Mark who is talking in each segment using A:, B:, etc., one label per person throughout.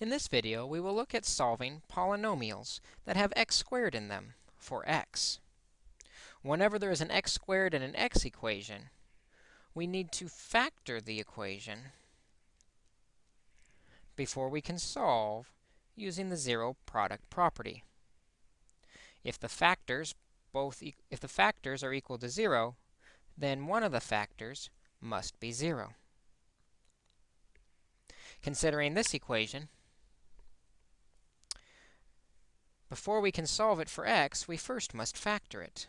A: In this video, we will look at solving polynomials that have x squared in them for x. Whenever there is an x squared in an x equation, we need to factor the equation before we can solve using the zero product property. If the factors both e if the factors are equal to 0, then one of the factors must be 0. Considering this equation, before we can solve it for x, we first must factor it.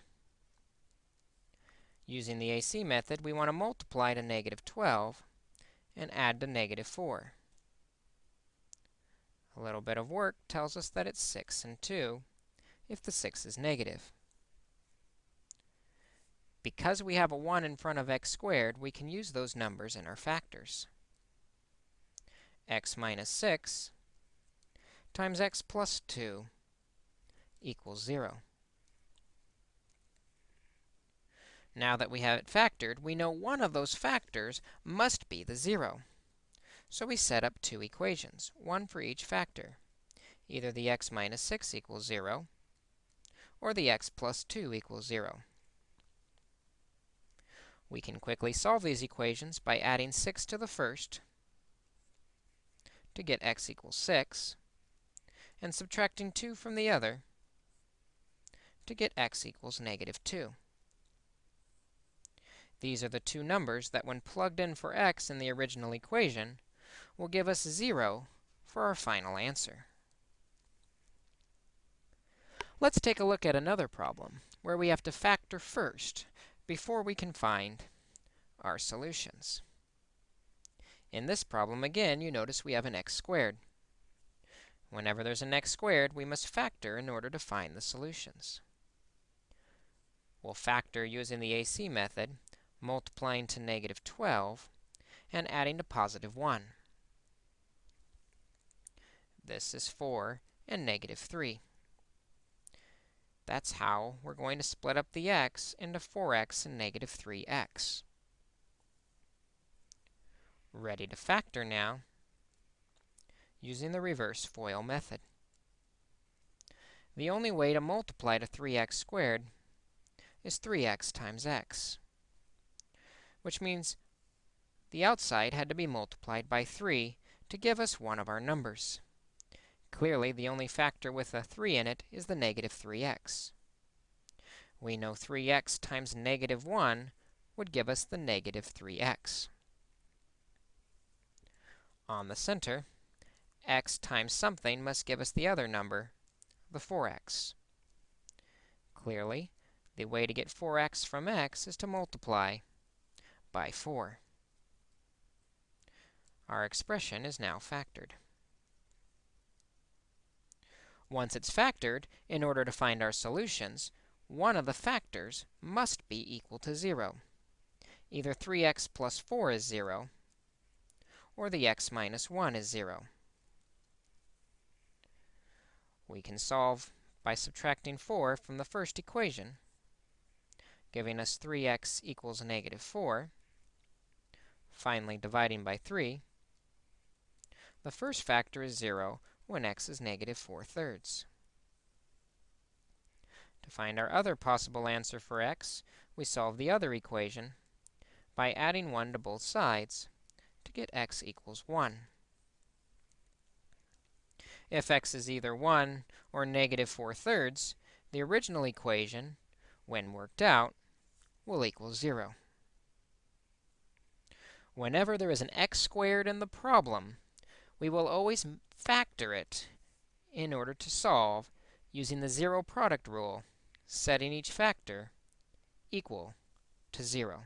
A: Using the AC method, we want to multiply to negative 12 and add to negative 4. A little bit of work tells us that it's 6 and 2 if the 6 is negative. Because we have a 1 in front of x squared, we can use those numbers in our factors. x minus 6 times x plus 2 equals 0. Now that we have it factored, we know one of those factors must be the 0. So we set up two equations, one for each factor. Either the x minus 6 equals 0, or the x plus 2 equals 0. We can quickly solve these equations by adding 6 to the first to get x equals 6, and subtracting 2 from the other to get x equals negative 2. These are the two numbers that, when plugged in for x in the original equation, will give us 0 for our final answer. Let's take a look at another problem where we have to factor first before we can find our solutions. In this problem, again, you notice we have an x squared. Whenever there's an x squared, we must factor in order to find the solutions. We'll factor using the AC method, multiplying to negative 12 and adding to positive 1. This is 4 and negative 3. That's how we're going to split up the x into 4x and negative 3x. Ready to factor now using the reverse FOIL method. The only way to multiply to 3x squared is 3x times x, which means the outside had to be multiplied by 3 to give us one of our numbers. Clearly, the only factor with a 3 in it is the negative 3x. We know 3x times negative 1 would give us the negative 3x. On the center, x times something must give us the other number, the 4x. Clearly, the way to get 4x from x is to multiply by 4. Our expression is now factored. Once it's factored, in order to find our solutions, one of the factors must be equal to 0. Either 3x plus 4 is 0, or the x minus 1 is 0. We can solve by subtracting 4 from the first equation, giving us 3x equals negative 4. Finally, dividing by 3, the first factor is 0, when x is negative 4 thirds. To find our other possible answer for x, we solve the other equation by adding 1 to both sides to get x equals 1. If x is either 1 or negative 4 thirds, the original equation, when worked out, will equal 0. Whenever there is an x squared in the problem, we will always factor it in order to solve using the zero product rule, setting each factor equal to 0.